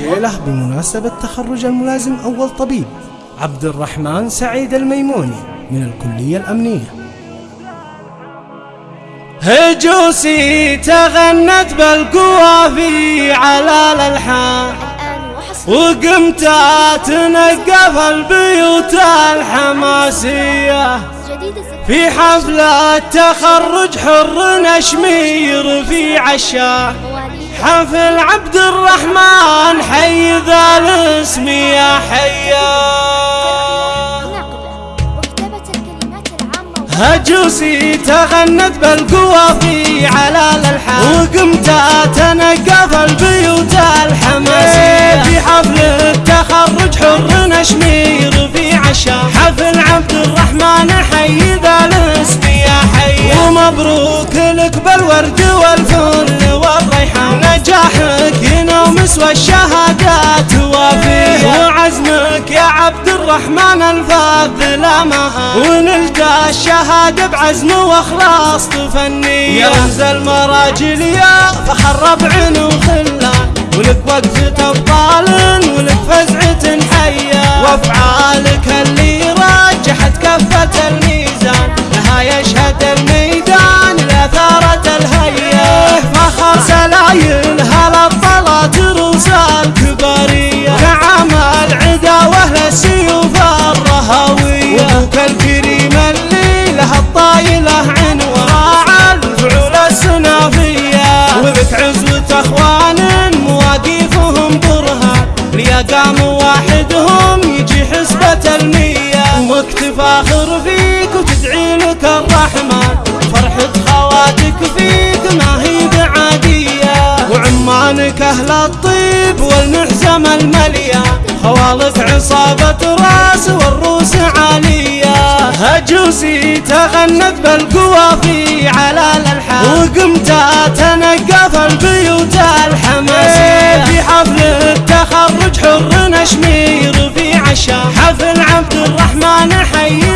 له بمناسبة تخرج الملازم أول طبيب عبد الرحمن سعيد الميموني من الكلية الأمنية. هجوسي تغنت بالقوافي على الألحان وقمت تنقف البيوت الحماسية. في حفلة تخرج حر نشمير في عشاء حفل عبد الرحمن حي ذا الاسم يا حيا. هجوسي تغنت بالقوافي على الالحان وقمت تنقف البيوت الحماسية في حفل التخرج حر نشمير في عشاء حفل عبد الرحمن حي ذا الاسم يا حي ومبروك لك بالورد والفل وعزمك يا عبد الرحمن الفاضل مها ونلقى الشهادة بعزم وإخلاص تفني. يا. رمز المراجل يا فخر ربع وخلان ولك وقفة ابطال المية وقت فاخر فيك وتدعي لك الرحمن فرحة خواتك فيك ما هي بعادية. وعمانك أهل الطيب والمحزم المليان خوالف عصابة راس والروس عالية. هجوسي تغنت بالقوافي على الالحان وقمت تنقف البيوت الحماسية في حفل التخرج حر نشمير في عشاء حفل عبد الرحمن حي.